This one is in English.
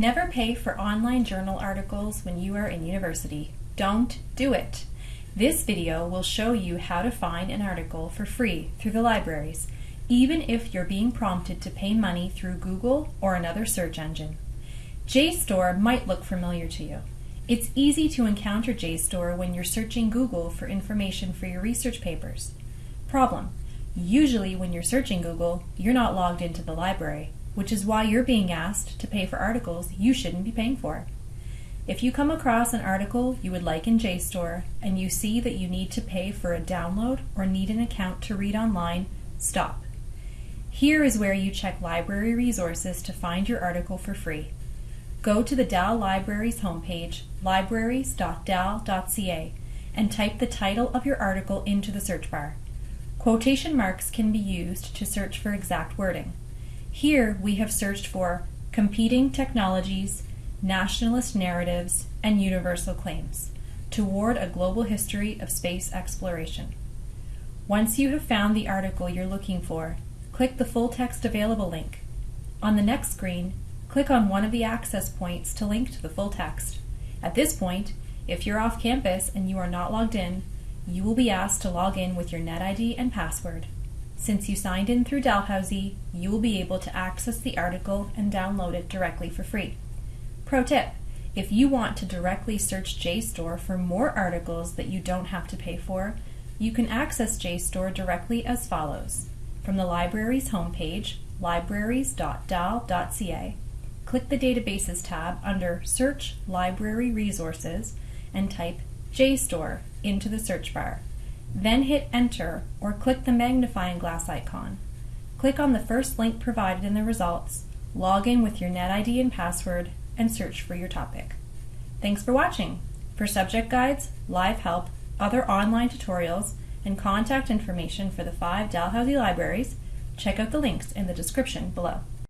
Never pay for online journal articles when you are in university. Don't do it. This video will show you how to find an article for free through the libraries, even if you're being prompted to pay money through Google or another search engine. JSTOR might look familiar to you. It's easy to encounter JSTOR when you're searching Google for information for your research papers. Problem. Usually when you're searching Google, you're not logged into the library which is why you're being asked to pay for articles you shouldn't be paying for. If you come across an article you would like in JSTOR and you see that you need to pay for a download or need an account to read online, stop. Here is where you check library resources to find your article for free. Go to the Dal Libraries homepage, libraries.dal.ca, and type the title of your article into the search bar. Quotation marks can be used to search for exact wording. Here we have searched for competing technologies, nationalist narratives, and universal claims toward a global history of space exploration. Once you have found the article you're looking for, click the full text available link. On the next screen, click on one of the access points to link to the full text. At this point, if you're off campus and you are not logged in, you will be asked to log in with your NetID and password. Since you signed in through Dalhousie, you will be able to access the article and download it directly for free. Pro tip, if you want to directly search JSTOR for more articles that you don't have to pay for, you can access JSTOR directly as follows. From the library's homepage, libraries.dal.ca, click the Databases tab under Search Library Resources and type JSTOR into the search bar. Then hit Enter or click the magnifying glass icon. Click on the first link provided in the results, log in with your NetID and password, and search for your topic. Thanks for watching. For subject guides, live help, other online tutorials, and contact information for the five Dalhousie libraries, check out the links in the description below.